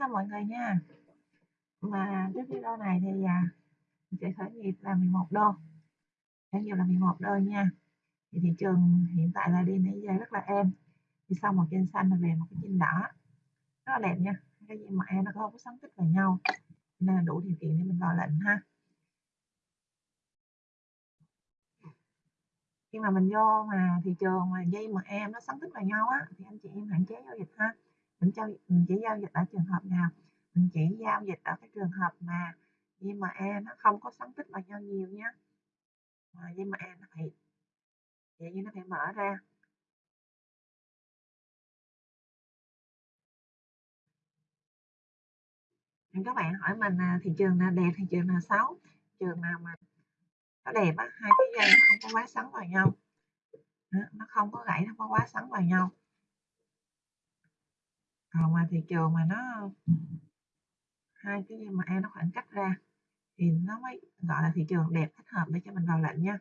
nha mọi người nha. Mà cái video này thì à, mình sẽ khởi nghiệp là 11 đô. Khởi nghiệp là 11 đô nha. Thì thị trường hiện tại là đi nãy giờ rất là êm. Thì sau một trên xanh là về một cái trên đỏ. Rất là đẹp nha. Cái gì mà em nó không có sáng tích vào nhau. Nên là đủ điều kiện để mình vào lệnh ha. khi mà mình vô mà thị trường mà dây mà em nó sáng tích vào nhau á thì anh chị em hạn chế giao dịch ha mình giao, mình chỉ giao dịch ở trường hợp nào mình chỉ giao dịch ở cái trường hợp mà nhưng mà e nó không có sóng tích vào nhau nhiều nhé mà nhưng mà e nó phải vậy như nó phải mở ra. Các bạn hỏi mình là thị trường nào đẹp thị trường nào xấu? Trường nào mà nó đẹp á hai cái dây nó không có quá sắn vào nhau. Nó không có gãy nó không có quá sắn vào nhau còn mà thị trường mà nó hai cái mà em nó khoảng cách ra thì nó mới, gọi là thị trường đẹp thích hợp để cho mình vào lệnh nha.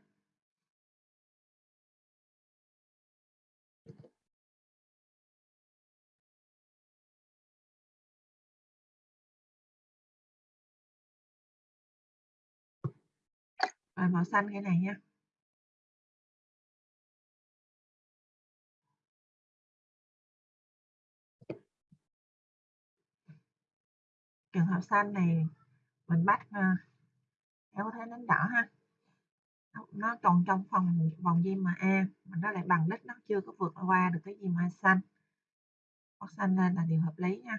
Và màu xanh cái này nha. Trường hợp xanh này mình bắt ờ, theo thế nến đỏ ha. Nó còn trong phòng, vòng diêm mà A, mà nó lại bằng đích, nó chưa có vượt qua được cái diêm A xanh bắt xanh lên là điều hợp lý nha.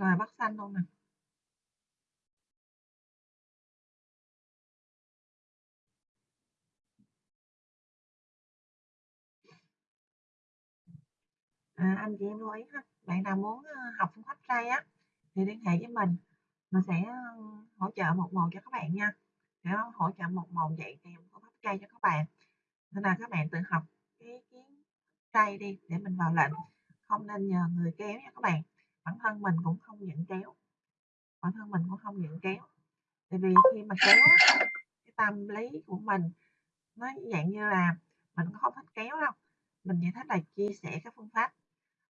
Rồi bắt xanh luôn nè à, anh chị em lưu ý ha. Bạn nào muốn ờ, học phương pháp tray á thì liên hệ với mình. Mình sẽ ờ, hỗ trợ một một cho các bạn nha. Để hỗ trợ một một dạy kèm phương pháp tray cho các bạn. Nên là các bạn tự học cái kiến tray đi để mình vào lệnh. Không nên nhờ người kéo nha các bạn bản thân mình cũng không nhận kéo bản thân mình cũng không nhận kéo tại vì khi mà kéo cái tâm lý của mình nó dạng như là mình không thích kéo đâu. Mình chỉ thích là chia sẻ các phương pháp.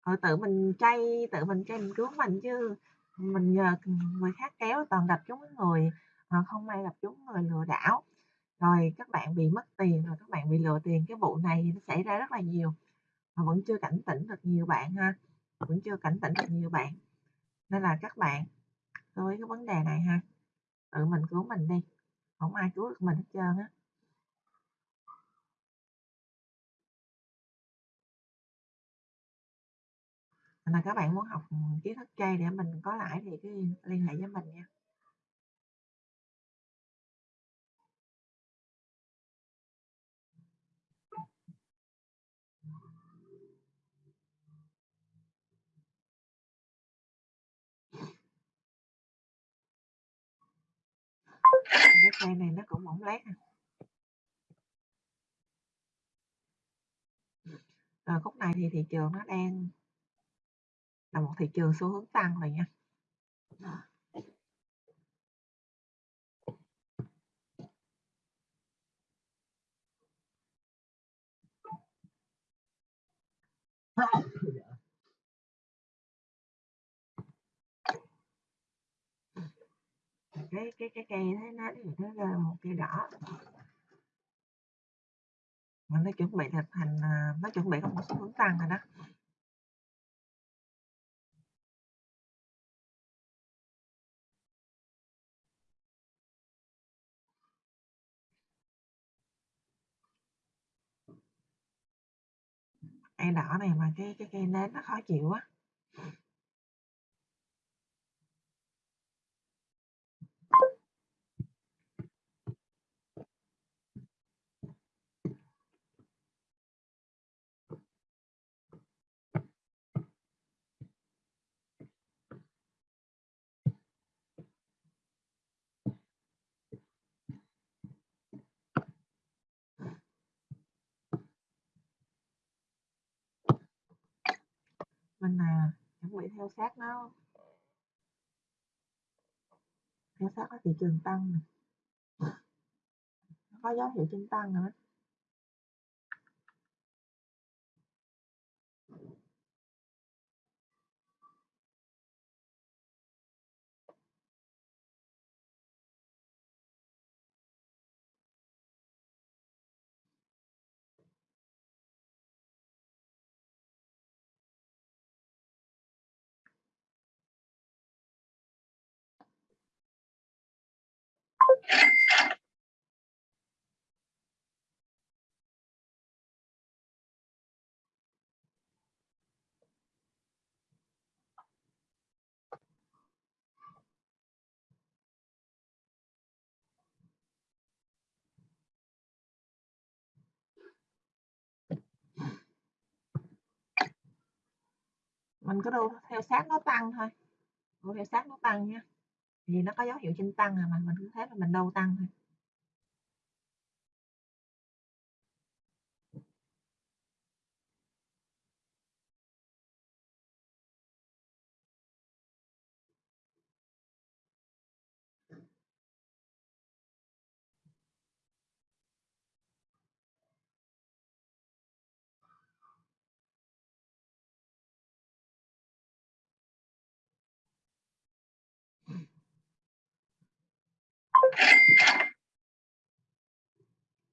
Ở tự mình chay, tự mình chay mình cứu mình chứ mình nhờ người khác kéo toàn gặp chúng người ờ, không may gặp chúng người lừa đảo. Rồi các bạn bị mất tiền, rồi các bạn bị lừa tiền, cái vụ này nó xảy ra rất là nhiều, mà vẫn chưa cảnh tỉnh được nhiều bạn ha vẫn chưa cảnh tỉnh được nhiều bạn. Nên là các bạn với cái vấn đề này ha. Tự mình cứu mình đi, không ai cứu được mình hết trơn á. Là các bạn muốn học ừ, kiến thức chay để mình có lãi thì cứ liên hệ với mình nha. Cái cây này nó cũng mỏng lát à. rồi ờ, khúc này thì thị trường nó đang là một thị trường xu hướng tăng rồi nha cái cái cái cây thế nó thì nó ra một cây đỏ. Mà nó chuẩn bị thực hành à, nó chuẩn bị có một xu hướng tăng rồi đó. Cây đỏ này mà cái cái cây nến nó khó chịu á mình, à, chuẩn bị theo sát nó theo sát cái thị trường tăng. Nó có dấu hiệu trên tăng rồi Mình cứ đu theo sát nó tăng thôi, đu theo sát nó tăng nha, vì nó có dấu hiệu trên tăng à mà, mình cứ thế mà mình đu tăng thôi.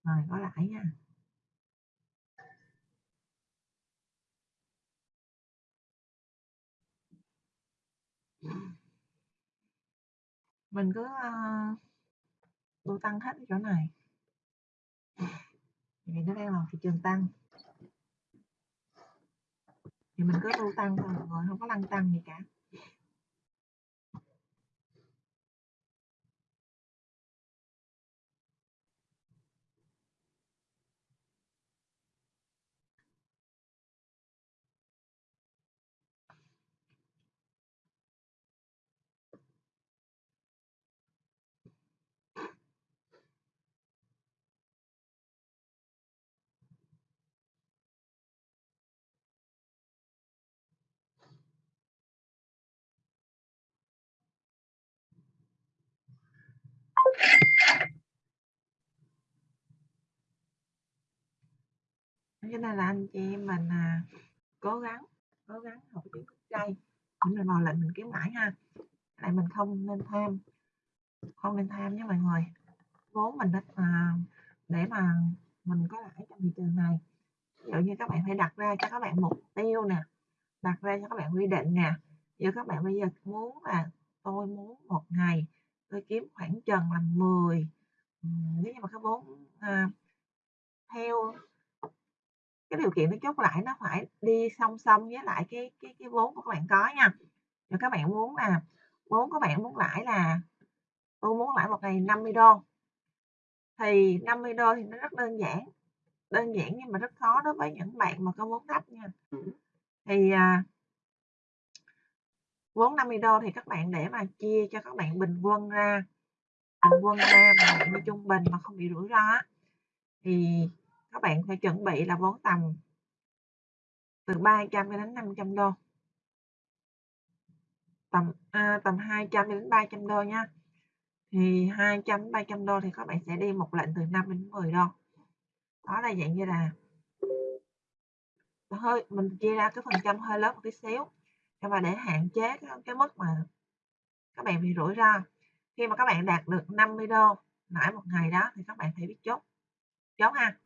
Rồi, có lãi nha. Mình cứ, ờ, ơ tăng hết chỗ này. Vì nó đang là thị trường tăng. Thì mình cứ đu tăng thôi mọi người, có lăn tăng gì cả. Cái này là anh chị em mình, à, cố gắng cố gắng học chữ kiến thức để mình vào lệnh mình kiếm lãi ha. lại mình không nên tham không nên tham nhé mọi người. Vốn mình á, à, để mà mình có lãi trong thị trường này, ví dụ như các bạn phải đặt ra cho các bạn mục tiêu nè, đặt ra cho các bạn quy định nè. Ví dụ các bạn bây giờ muốn là tôi muốn một ngày tôi kiếm khoảng chừng là 10 ừm, nếu như mà cái vốn, a, theo cái điều kiện nó chốt lại nó phải đi song song với lại cái cái cái vốn của các bạn có nha. Rồi các bạn muốn là vốn của bạn muốn lãi là tôi muốn lãi một ngày 50 đô thì 50 đô thì nó rất đơn giản, đơn giản nhưng mà rất khó đối với những bạn mà có vốn thấp nha. Thì, à vốn 50 đô thì các bạn để mà chia cho các bạn bình quân ra, bình quân ra mà bạn như trung bình mà không bị rủi ro thì các bạn phải chuẩn bị là vốn tầm từ 300 đến 500 đô. Tầm, à, tầm 200 đến 300 đô nha. Thì 200 đến 300 đô thì các bạn sẽ đi một lệnh từ 5 đến 10 đô. Đó là dạng như là hơi mình chia ra cái phần trăm hơi lớn một tí xíu, và để hạn chế cái cái mức mà các bạn bị rủi ro. Khi mà các bạn đạt được 50 đô lãi một ngày đó thì các bạn phải biết chốt, chốt ha.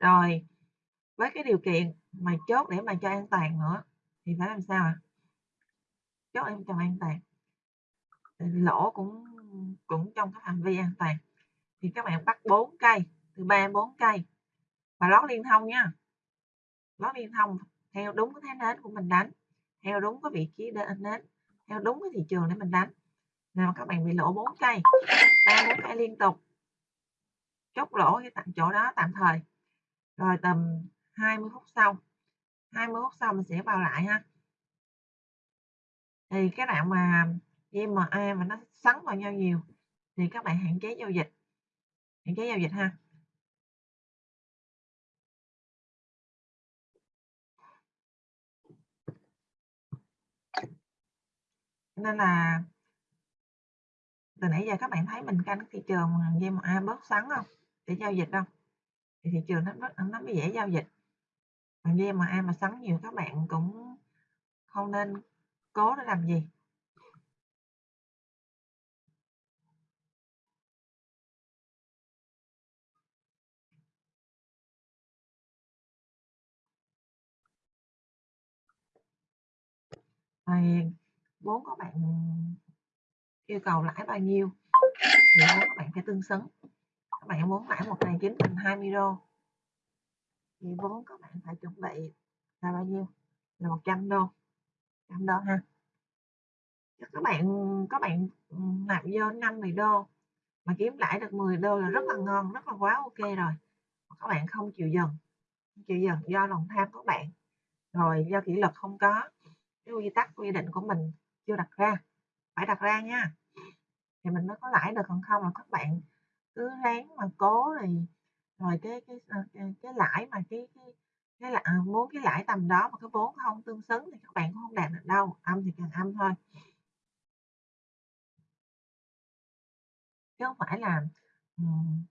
Rồi, với cái điều kiện mà chốt để mà cho an toàn nữa thì phải làm sao ạ? Chốt em cho an toàn. Lỗ cũng cũng trong cái phạm vi an toàn. Thì các bạn bắt 4 cây, từ 3 đến 4 cây và lót liên thông nha. Lót liên thông theo đúng cái thế nến của mình đánh, theo đúng cái vị trí đ nến, theo đúng cái thị trường để mình đánh. Nào các bạn bị lỗ 4 cây, 3, 4 cây liên tục. Chốt lỗ cái tạm chỗ đó tạm thời. Rồi tầm 20 phút sau, 20 phút sau mình sẽ vào lại ha. Thì cái đoạn mà IMA mà nó sắn vào nhau nhiều thì các bạn hạn chế giao dịch. Hạn chế giao dịch ha. Nên là từ nãy giờ các bạn thấy mình canh thị trường GMA bớt xoắn không? Để giao dịch không? Thì thị trường nó rất, nó mới dễ giao dịch. Còn GMA mà xoắn nhiều các bạn cũng không nên cố để làm gì. Rồi vốn các bạn yêu cầu lãi bao nhiêu, thì vốn các bạn phải tương xứng. Các bạn muốn lãi một ngày kiếm thành 20 đô, thì vốn các bạn phải chuẩn bị là bao nhiêu? Là 100 đô 100 đô ha. Các bạn các bạn ừ, nạp vô 50 đô, mà kiếm lãi được 10 đô là rất là ngon, rất là quá ok rồi. Các bạn không chịu dần chịu dần do lòng tham của bạn. Rồi do kỷ luật không có, cái quy tắc, quy định của mình chưa đặt ra phải đặt ra nha. Thì mình mới có lãi được còn không là các bạn cứ ráng mà cố thì rồi cái cái ờ, cái, cái lãi mà cái cái cái là muốn cái lãi tầm đó mà cái vốn không tương xứng thì các bạn cũng không đạt được đâu âm thì càng âm thôi. Chứ không phải là um,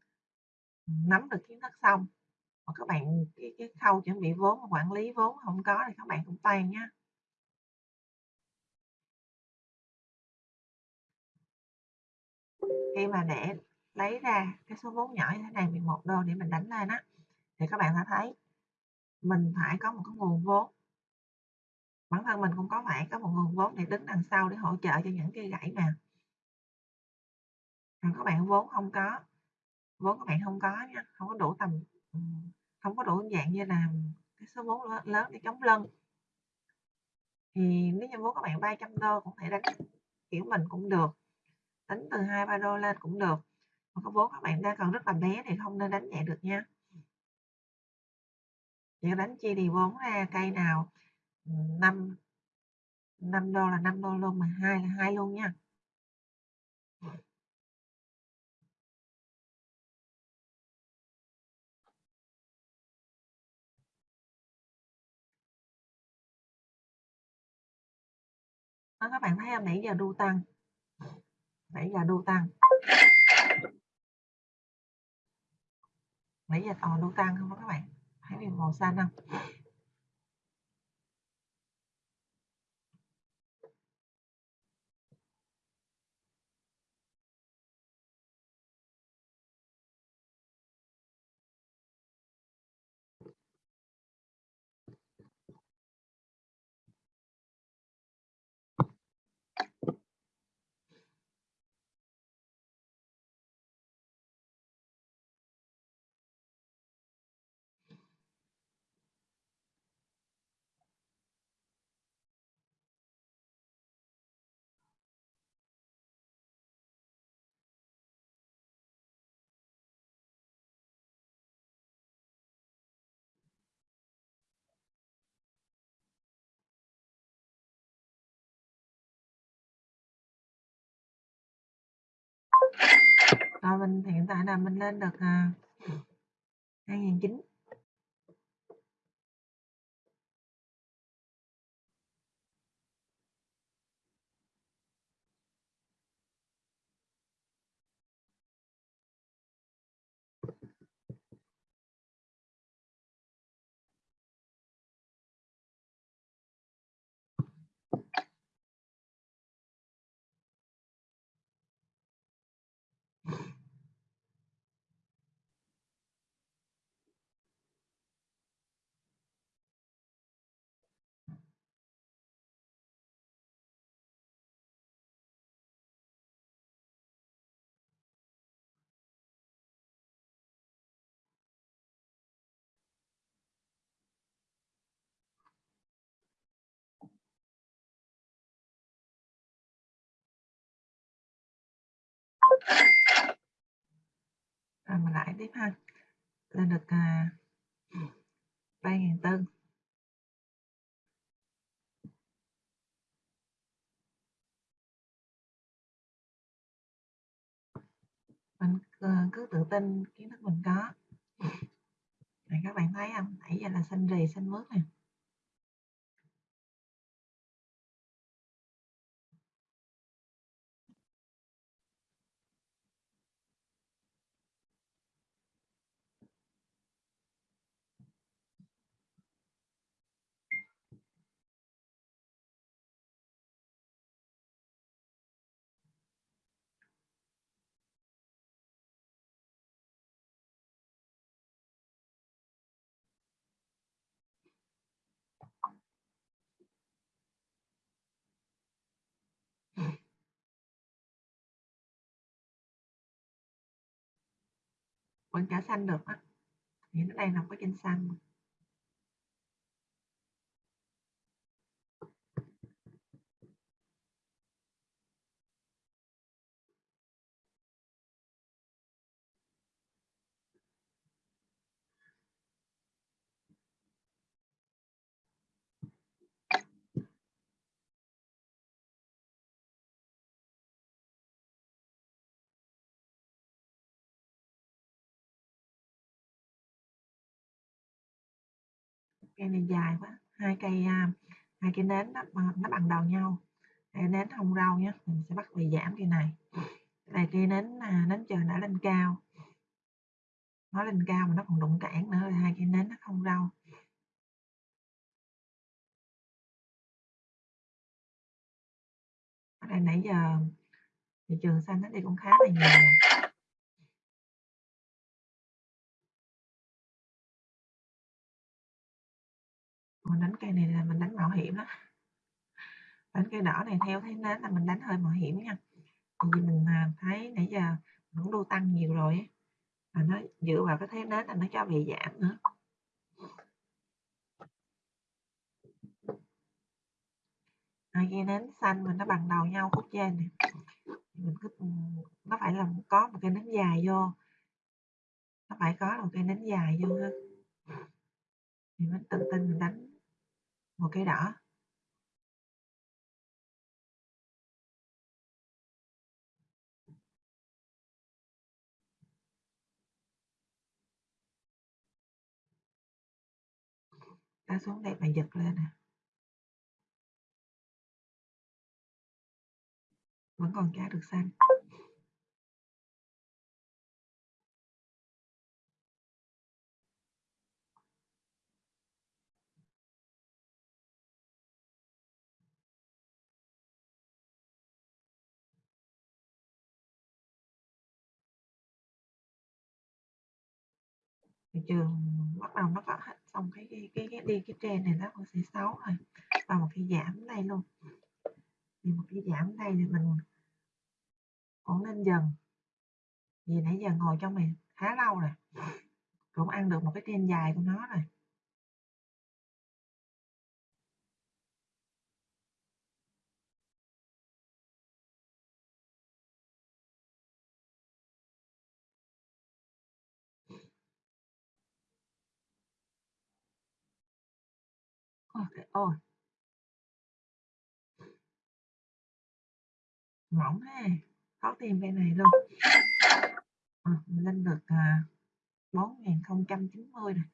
nắm được kiến thức xong mà các bạn cái, cái khâu chuẩn bị vốn và quản lý vốn không có thì các bạn cũng tan nhá khi mà để lấy ra cái số vốn nhỏ như thế này 11 đô để mình đánh lên á, thì các bạn sẽ thấy mình phải có một cái nguồn vốn. Bản thân mình cũng có phải có một nguồn vốn để đứng đằng sau để hỗ trợ cho những cây gãy mà. Còn các bạn vốn không có, vốn các bạn không có nha, không có đủ tầm không có đủ dạng như là cái số vốn lớn để chống lân. Thì nếu như vốn các bạn 300 đô cũng thể đánh, kiểu, mình cũng được tính từ hai ba đô lên cũng được. Mà có vốn các bạn đang còn rất là bé thì không nên đánh nhẹ được nha. Chỉ đánh chia thì vốn ra cây nào 5 5 đô là 5 đô luôn mà hai là hai luôn nha. Đó, các bạn thấy không? Nãy giờ đu tăng nãy giờ đô tăng. Nãy giờ toàn đô tăng không các bạn? Thấy viền màu xanh không? Rồi mình hiện tại là mình lên được à, 2009 À, rồi mình lại tiếp ha. Lên được à, ba ngàn tư mình ờ, cứ tự tin kiến thức mình có. Này các bạn thấy không? Nãy giờ là xanh rì xanh mướt nè. Quán trả xanh được á. Thì nó đang nằm có trên xanh. Cây này dài quá hai cây à, hai cây nến nó, nó bằng đầu nhau. Cây nến không rau nhé mình sẽ bắt về giảm cây này. Này cây nến à, nến trời đã lên cao. Nó lên cao mà nó còn đụng cản nữa là hai cây nến nó không rau. Ở đây nãy giờ thị trường xanh nó đi cũng khá là nhiều. Mình đánh cây này là mình đánh mạo hiểm đó đánh cây đỏ này theo thấy nến là mình đánh hơi mạo hiểm nha. Vì mình à, thấy nãy giờ vẫn đu tăng nhiều rồi ấy. và nó dựa vào cái thế nến là nó cho bị giảm nữa. Hai cây nến xanh mình nó bằng đầu nhau khúc trên này mình cứ ừ, nó phải là có một cây nến dài vô. Nó phải có một cây nến dài vô thì mình tự tin mình đánh một cây đỏ. Ta xuống đây và giật lên nè. Vẫn còn cá được xanh. Thị trường bắt đầu nó có xong cái cái cái, cái đi cái trend này nó cũng sẽ xấu rồi và một cái giảm đây luôn. Thì một cái giảm đây thì mình cũng nên dần vì nãy giờ ngồi trong này khá lâu rồi cũng ăn được một cái trend dài của nó rồi. Okay, ôi. mỏng ha khó tìm cái này luôn. À, mình lên được à, 4090 này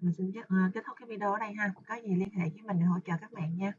mình xin kết, ờ, kết thúc cái video ở đây ha. Có gì liên hệ với mình để hỗ trợ các bạn nha.